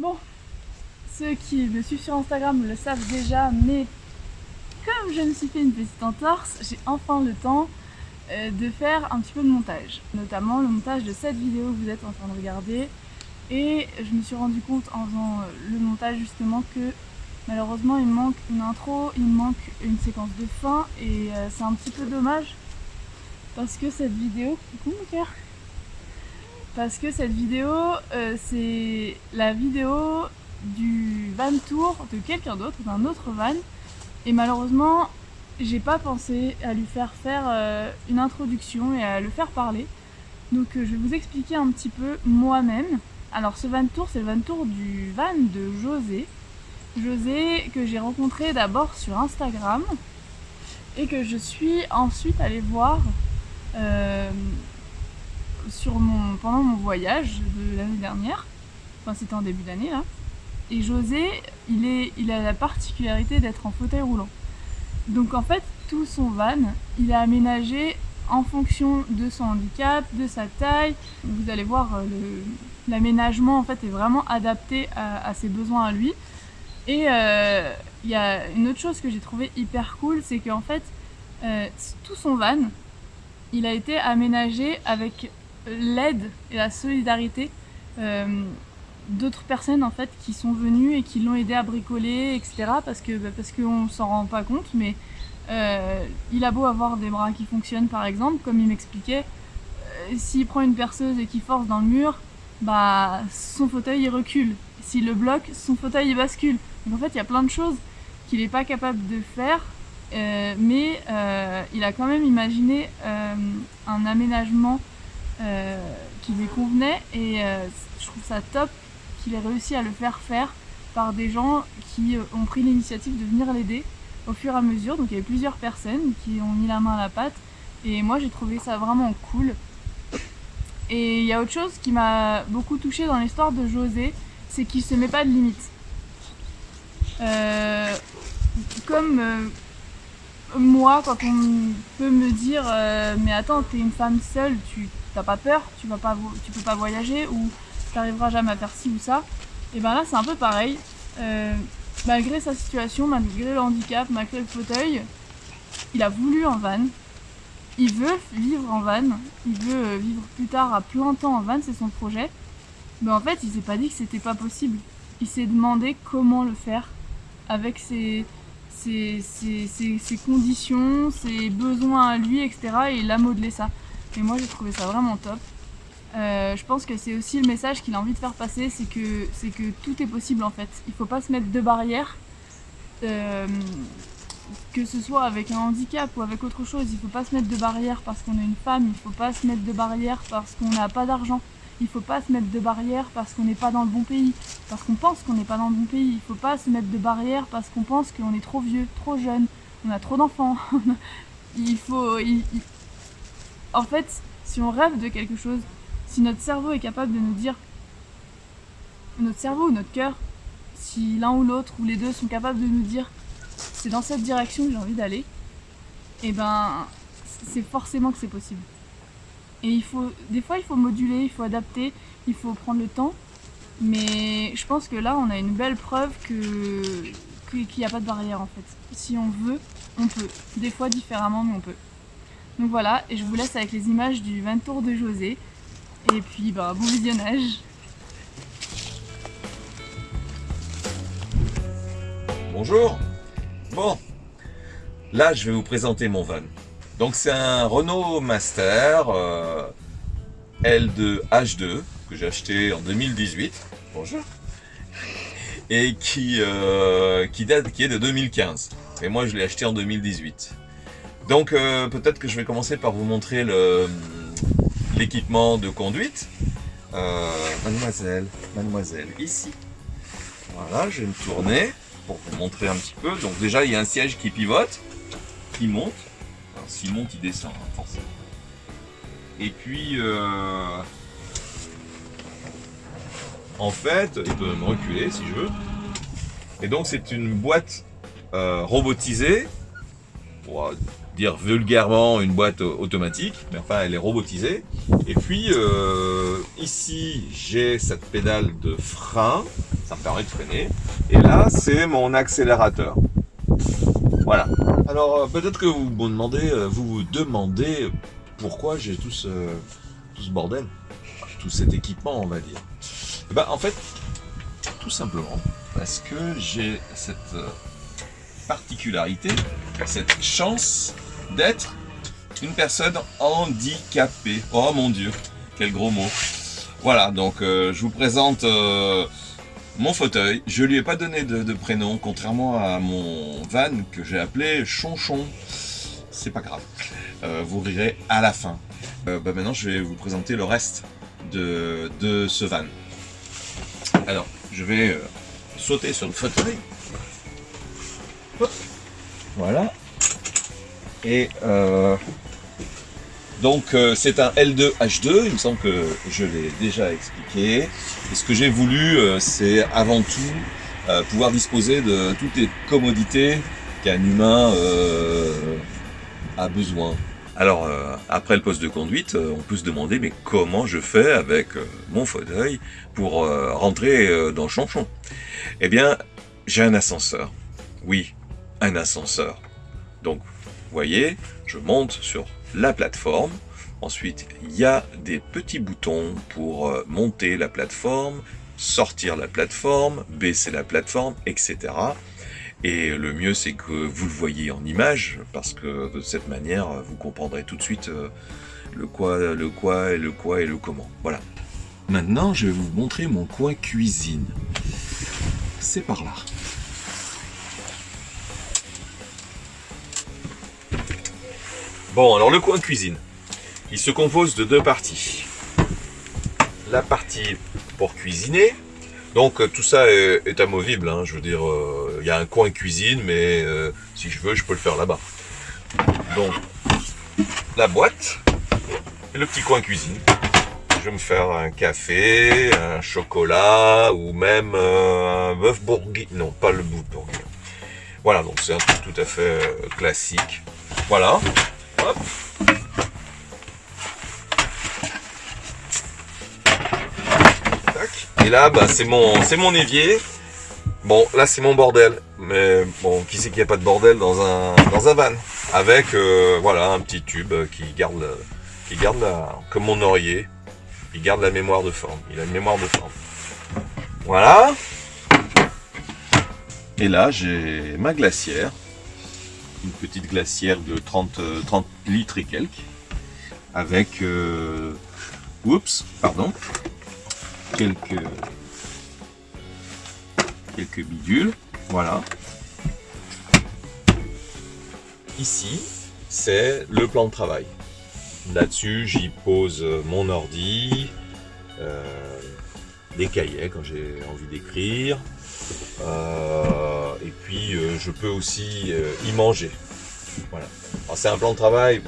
Bon, ceux qui me suivent sur Instagram le savent déjà, mais comme je me suis fait une petite entorse, j'ai enfin le temps euh, de faire un petit peu de montage. Notamment le montage de cette vidéo que vous êtes en train de regarder. Et je me suis rendu compte en faisant euh, le montage justement que malheureusement il manque une intro, il manque une séquence de fin et euh, c'est un petit peu dommage parce que cette vidéo... Coucou mon cœur Parce que cette vidéo, c'est la vidéo du van tour de quelqu'un d'autre, d'un autre van. Et malheureusement, j'ai pas pensé à lui faire faire euh, une introduction et à le faire parler. Donc euh, je vais vous expliquer un petit peu moi-même. Alors ce van tour, c'est le van tour du van de José. José que j'ai rencontré d'abord sur Instagram et que je suis ensuite allée voir euh, sur mon, pendant mon voyage de l'année dernière. Enfin c'était en début d'année là. Et José, il, est, il a la particularité d'être en fauteuil roulant. Donc en fait, tout son van, il a aménagé en fonction de son handicap, de sa taille. Vous allez voir, euh, l'aménagement en fait est vraiment adapté à, ses besoins à lui. Et euh, il y a une autre chose que j'ai trouvé hyper cool, c'est qu'en fait, euh, tout son van, il a été aménagé avec l'aide et la solidarité d'autres personnes en fait qui sont venues et qui l'ont aidé à bricoler, etc. Parce que bah, parce qu'on s'en rend pas compte, mais euh, il a beau avoir des bras qui fonctionnent par exemple, comme il m'expliquait, euh, s'il prend une perceuse et qu'il force dans le mur, bah son fauteuil il recule. S'il le bloque, son fauteuil il bascule. Donc en fait il y a plein de choses qu'il n'est pas capable de faire, euh, mais il a quand même imaginé un aménagement qui lui convenait et je trouve ça top qu'il ait réussi à le faire faire par des gens qui euh, ont pris l'initiative de venir l'aider au fur et à mesure. Donc il y avait plusieurs personnes qui ont mis la main à la pâte et moi j'ai trouvé ça vraiment cool. Et il y a autre chose qui m'a beaucoup touché dans l'histoire de José, c'est qu'il se met pas de limites. Euh, comme euh, moi, quand on peut me dire mais attends, t'es une femme seule, tu t'as pas peur, tu vas pas, tu peux pas voyager ou t'arriveras jamais à faire ci ou ça. Et ben là c'est un peu pareil. Euh, malgré sa situation, malgré le handicap, malgré le fauteuil, il a voulu en van. Il veut vivre en van. Il veut euh, vivre plus tard à plein temps en van, c'est son projet. Mais en fait, il s'est pas dit que c'était pas possible. Il s'est demandé comment le faire avec ses, ses, conditions, ses besoins à lui, etc. Et il a modelé ça. Et moi, j'ai trouvé ça vraiment top. Euh, je pense que c'est aussi le message qu'il a envie de faire passer, c'est que, que tout est possible en fait. Il ne faut pas se mettre de barrières, euh, que ce soit avec un handicap ou avec autre chose. Il ne faut pas se mettre de barrières parce qu'on est une femme, il ne faut pas se mettre de barrières parce qu'on n'a pas d'argent. Il ne faut pas se mettre de barrières parce qu'on n'est pas dans le bon pays, parce qu'on pense qu'on n'est pas dans le bon pays. Il ne faut pas se mettre de barrières parce qu'on pense qu'on est trop vieux, trop jeune, on a trop d'enfants. il faut... En fait, si on rêve de quelque chose, si notre cerveau est capable de nous dire, notre cerveau ou notre cœur, si l'un ou l'autre ou les deux sont capables de nous dire c'est dans cette direction que j'ai envie d'aller, et eh ben c'est forcément que c'est possible. Et il faut, des fois il faut moduler, il faut adapter, il faut prendre le temps, mais je pense que là on a une belle preuve que qu'il n'y a pas de barrière en fait. Si on veut, on peut. Des fois différemment, mais on peut. Donc voilà, et je vous laisse avec les images du 20 tours de José. Et puis, bah, bon visionnage. Bonjour. Bon, là, je vais vous présenter mon van. Donc, c'est un Renault Master euh, L2H2 que j'ai acheté en 2018. Bonjour. Et qui, euh, qui, date, qui est de 2015. Et moi, je l'ai acheté en 2018. Donc, euh, peut-être que je vais commencer par vous montrer l'équipement de conduite. Euh, mademoiselle, mademoiselle, ici. Voilà, je vais me tourner pour vous montrer un petit peu. Donc déjà, il y a un siège qui pivote, qui monte. S'il monte, il descend, hein, forcément. Et puis, euh, en fait, il peut me reculer si je veux. Et donc, c'est une boîte robotisée dire vulgairement une boîte automatique, mais enfin elle est robotisée. Et puis euh, ici j'ai cette pédale de frein, ça me permet de freiner. Et là c'est mon accélérateur. Voilà. Alors euh, peut-être que vous vous demandez, euh, vous vous demandez pourquoi j'ai tout ce, tout ce bordel, tout cet équipement on va dire. Eh ben, en fait, tout simplement parce que j'ai cette particularité, cette chance d'être une personne handicapée. Oh mon dieu, quel gros mot. Voilà, donc euh, je vous présente euh, mon fauteuil. Je lui ai pas donné de, prénom, contrairement à mon van que j'ai appelé Chonchon. C'est pas grave, euh, vous rirez à la fin. bah maintenant, je vais vous présenter le reste de, de ce van. Alors, je vais sauter sur le fauteuil. Voilà. Et euh, donc euh, c'est un L2H2, il me semble que je l'ai déjà expliqué. Et ce que j'ai voulu, euh, c'est avant tout pouvoir disposer de toutes les commodités qu'un humain a besoin. Alors, après le poste de conduite, on peut se demander, mais comment je fais avec mon fauteuil pour rentrer dans le chanchon? Eh bien, j'ai un ascenseur. Oui, un ascenseur. Donc, voyez, je monte sur la plateforme. Ensuite, il y a des petits boutons pour euh, monter la plateforme, sortir la plateforme, baisser la plateforme, etc. Et le mieux, c'est que vous le voyez en image, parce que de cette manière, vous comprendrez tout de suite euh, le quoi, le quoi, et le quoi et le comment. Voilà. Maintenant, je vais vous montrer mon coin cuisine. C'est par là. Bon, alors le coin cuisine, il se compose de deux parties. La partie pour cuisiner, donc euh, tout ça est, amovible, hein. je veux dire, euh, il y a un coin cuisine, mais euh, si je veux, je peux le faire là-bas. Donc, la boîte et le petit coin cuisine. Je vais me faire un café, un chocolat ou même un bœuf bourguignon. Non, pas le bœuf bourguignon. Voilà, donc c'est un truc tout à fait classique. Voilà. Et là, bah, c'est mon, c'est mon évier. Bon, là, c'est mon bordel. Mais bon, qui sait qu'il n'y a pas de bordel dans un, dans un van? Avec, euh, voilà, un petit tube qui garde, qui garde la, comme mon oreiller, il garde la mémoire de forme. Il a une mémoire de forme. Voilà. Et là, j'ai ma glacière une petite glacière de 30, 30 euh, litres et quelques, avec, euh, oups, pardon, quelques, quelques bidules, voilà. Ici, c'est le plan de travail. Là-dessus, j'y pose mon ordi, euh, des cahiers quand j'ai envie d'écrire, euh, et puis euh, je peux aussi euh, y manger. Voilà. C'est un plan de travail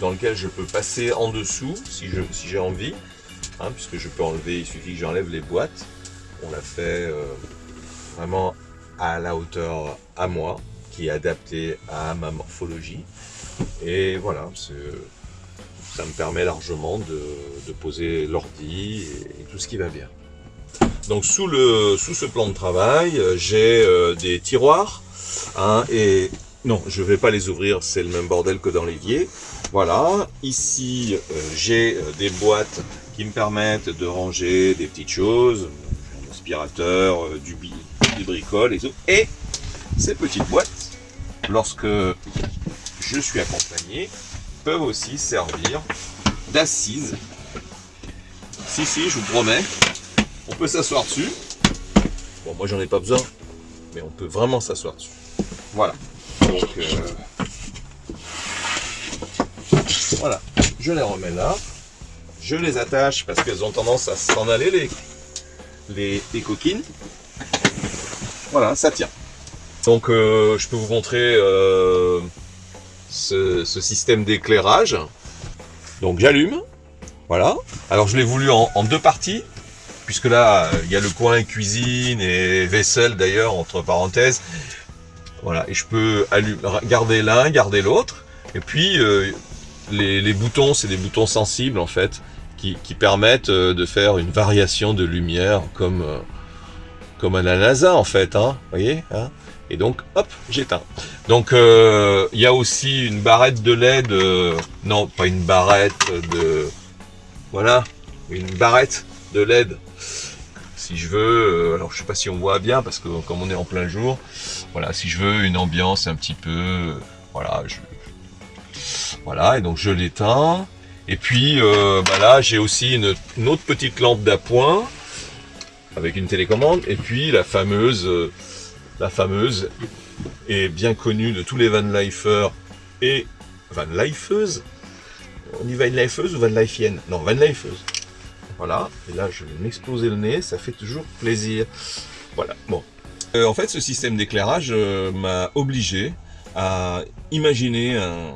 dans lequel je peux passer en dessous si j'ai envie, hein, puisque je peux enlever, il suffit que j'enlève les boîtes. On l'a fait vraiment à la hauteur à moi, qui est adapté à ma morphologie. Et voilà, ça me permet largement de, poser l'ordi et tout ce qui va bien. Donc sous, le, sous ce plan de travail, euh, j'ai euh, des tiroirs. Hein, et non, je ne vais pas les ouvrir, c'est le même bordel que dans l'évier. Voilà, ici euh, j'ai des boîtes qui me permettent de ranger des petites choses, un aspirateur, du, du bricole et tout. Et ces petites boîtes, lorsque je suis accompagné, peuvent aussi servir d'assises. Si, si, je vous promets, peut s'asseoir dessus. Bon, moi j'en ai pas besoin, mais on peut vraiment s'asseoir dessus. Voilà. Donc, euh, voilà. Je les remets là. Je les attache parce qu'elles ont tendance à s'en aller, les, les, coquines. Voilà, ça tient. Donc, euh, je peux vous montrer euh, ce, système d'éclairage. Donc, j'allume. Voilà. Alors, je l'ai voulu en deux parties puisque là, il y a le coin cuisine et vaisselle d'ailleurs, entre parenthèses. Voilà, et je peux garder l'un, garder l'autre. Et puis, euh, les, boutons, c'est des boutons sensibles en fait, qui, permettent euh, de faire une variation de lumière comme, euh, comme à la NASA en fait, hein, voyez hein Et donc, hop, j'éteins. Donc, euh, il y a aussi une barrette de LED, euh, non, pas une barrette de... Voilà, une barrette de LED. Si je veux, euh, alors je sais pas si on voit bien parce que comme on est en plein jour, voilà, si je veux une ambiance un petit peu, euh, voilà, je, voilà, et donc je l'éteins. Et puis euh, bah là, j'ai aussi une, autre petite lampe d'appoint avec une télécommande. Et puis la fameuse, euh, la fameuse et bien connue de tous les van lifers et van lifeuses. On dit van lifeuse ou van lifienne Non, van lifeuse. Voilà. Et là, je vais m'exploser le nez. Ça fait toujours plaisir. Voilà. Bon. Euh, en fait, ce système d'éclairage euh, m'a obligé à imaginer un-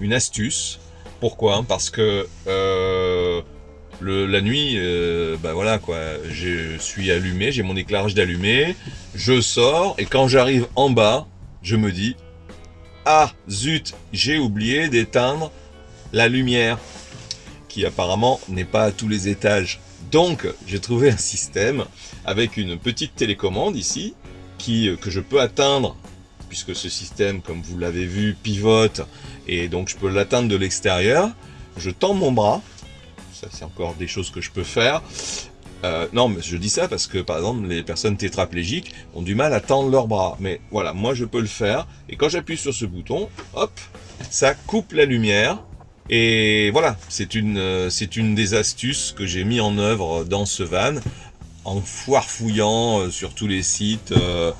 une astuce. Pourquoi? Parce que euh, la nuit, bah voilà quoi, je suis allumé, j'ai mon éclairage d'allumé, je sors et quand j'arrive en bas, je me dis ah zut, j'ai oublié d'éteindre la lumière qui apparemment n'est pas à tous les étages. Donc j'ai trouvé un système avec une petite télécommande ici qui euh, que je peux atteindre puisque ce système comme vous l'avez vu pivote et donc je peux l'atteindre de l'extérieur. Je tends mon bras, ça c'est encore des choses que je peux faire. Euh, non, mais je dis ça parce que par exemple les personnes tétraplégiques ont du mal à tendre leurs bras. Mais voilà, moi je peux le faire. Et quand j'appuie sur ce bouton, hop, ça coupe la lumière. Et voilà, c'est une, euh, c'est une des astuces que j'ai mis en œuvre dans ce van en foirefouillant euh, sur tous les sites. euh,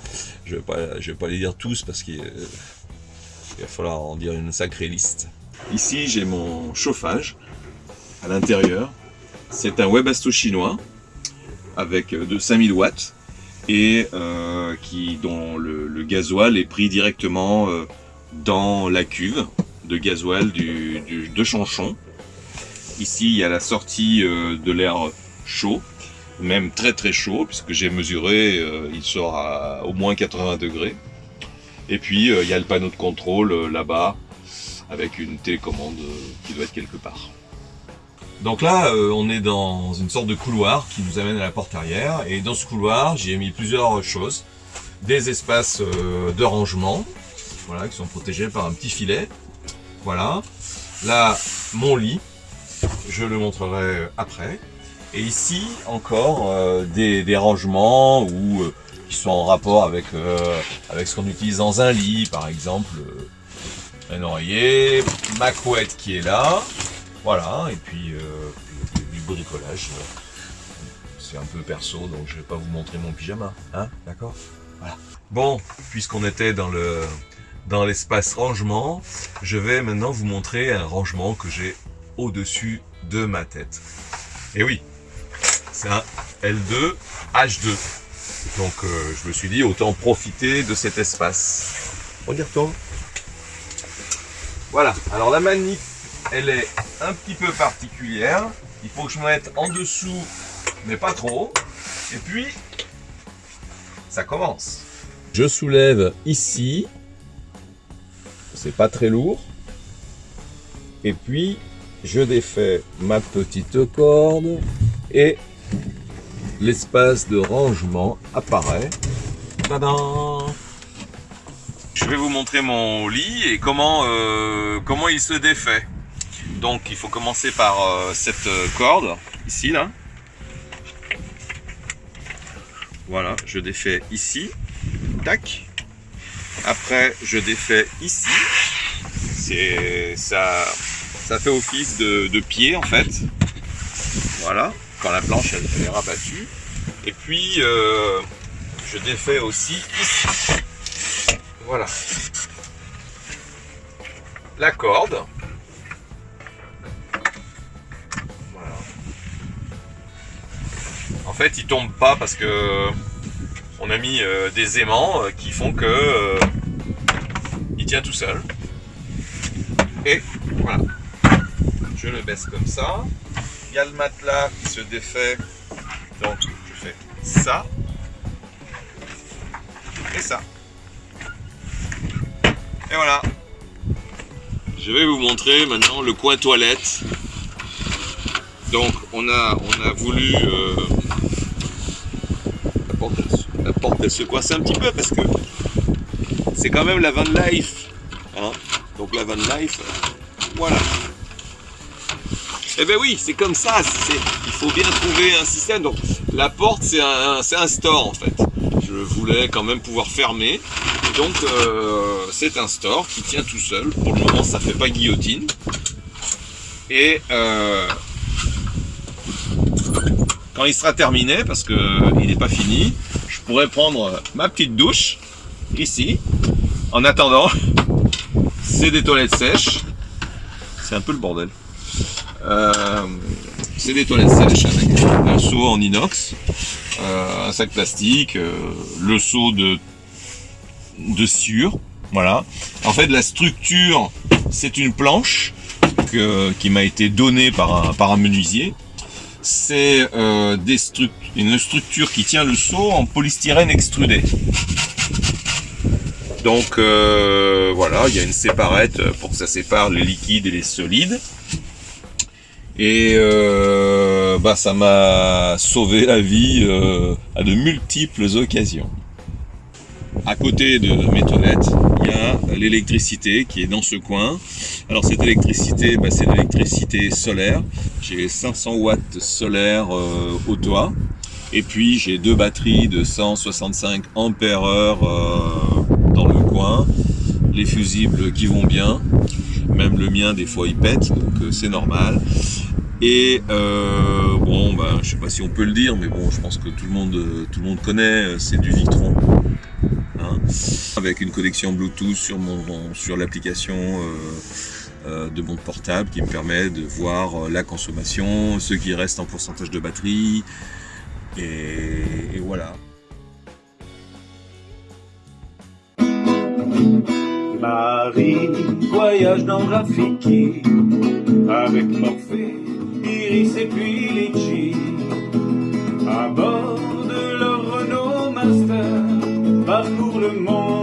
je je vais pas les dire tous parce qu'il il va falloir en dire une sacrée liste. Ici, j'ai mon chauffage à l'intérieur. C'est un Webasto chinois avec de 5000 watts et dont le, le gasoil est pris directement dans la cuve de gasoil du, de Chanchon. Ici, il y a la sortie euh, de l'air chaud, même très très chaud, puisque j'ai mesuré, euh, il sort à au moins 80 degrés. Et puis, euh, il y a le panneau de contrôle là-bas, avec une télécommande qui doit être quelque part. Donc là, on est dans une sorte de couloir qui nous amène à la porte arrière. Et dans ce couloir, j'ai mis plusieurs choses. Des espaces de rangement, voilà, qui sont protégés par un petit filet. Voilà. Là, mon lit. Je le montrerai après. Et ici, encore euh, des, des rangements ou euh, qui sont en rapport avec, euh, avec ce qu'on utilise dans un lit, par exemple un oreiller, ma couette qui est là, voilà, et puis du, bricolage. C'est un peu perso, donc je vais pas vous montrer mon pyjama, hein, d'accord? Voilà. Bon, puisqu'on était dans le dans l'espace rangement, je vais maintenant vous montrer un rangement que j'ai au-dessus de ma tête. Et oui, c'est un L2 H2. Donc euh, je me suis dit autant profiter de cet espace. Regarde-toi. Voilà, alors la manip, elle est un petit peu particulière. Il faut que je me mette en dessous, mais pas trop. Et puis, ça commence. Je soulève ici. C'est pas très lourd. Et puis, je défais ma petite corde et l'espace de rangement apparaît. Tadam Je vais vous montrer mon lit et comment, euh, il se défait. Donc il faut commencer par euh, cette euh, corde, ici là. Voilà, je défais ici. Tac. Après, je défais ici. Ça, ça fait office de, pied en fait. Voilà, quand la planche elle, elle est rabattue. Et puis, euh, je défais aussi ici. Voilà. La corde. Voilà. En fait, il tombe pas parce que on a mis euh, des aimants euh, qui font que euh, il tient tout seul. Et voilà. Je le baisse comme ça. Il y a le matelas qui se défait. Donc je fais ça. Et ça. Et voilà. Je vais vous montrer maintenant le coin toilette. Donc on a, on a voulu... la, porte, elle, se coince un petit peu parce que c'est quand même la van life. Hein. Donc la van life, voilà. Eh ben oui, c'est comme ça. Il faut bien trouver un système. Donc la porte, c'est un, un store en fait. Je voulais quand même pouvoir fermer. donc euh, c'est un store qui tient tout seul. Pour le moment, ça fait pas guillotine. Et euh, quand il sera terminé, parce que il n'est pas fini, pourrais prendre ma petite douche ici. En attendant, c'est des toilettes sèches. C'est un peu le bordel. Euh, c'est des toilettes sèches avec un seau en inox, euh, un sac plastique, euh, le seau de, de sciure. Voilà. En fait, la structure, c'est une planche qui m'a été donnée par un, par un menuisier. C'est une structure qui tient le seau en polystyrène extrudé. Donc voilà, il y a une séparette pour que ça sépare les liquides et les solides. Et euh, bah, ça m'a sauvé la vie euh, à de multiples occasions. À côté de mes toilettes, il y a l'électricité qui est dans ce coin. Alors cette électricité, bah, c'est l'électricité solaire. J'ai 500 watts solaire euh, au toit. Et puis j'ai deux batteries de 165 ampères heure dans le coin. Les fusibles qui vont bien. Même le mien, des fois, il pète, donc c'est normal. Et euh, bon, bah, je sais pas si on peut le dire, mais bon, je pense que tout le monde, tout le monde connaît, c'est du Victron. Hein, avec une connexion Bluetooth sur, mon, sur l'application euh, euh, de mon portable qui me permet de voir la consommation, ce qui reste en pourcentage de batterie, et, voilà. Marie voyage dans Rafiki avec Morphée Iris et puis Litchi à bord de leur Renault Master parcourt le monde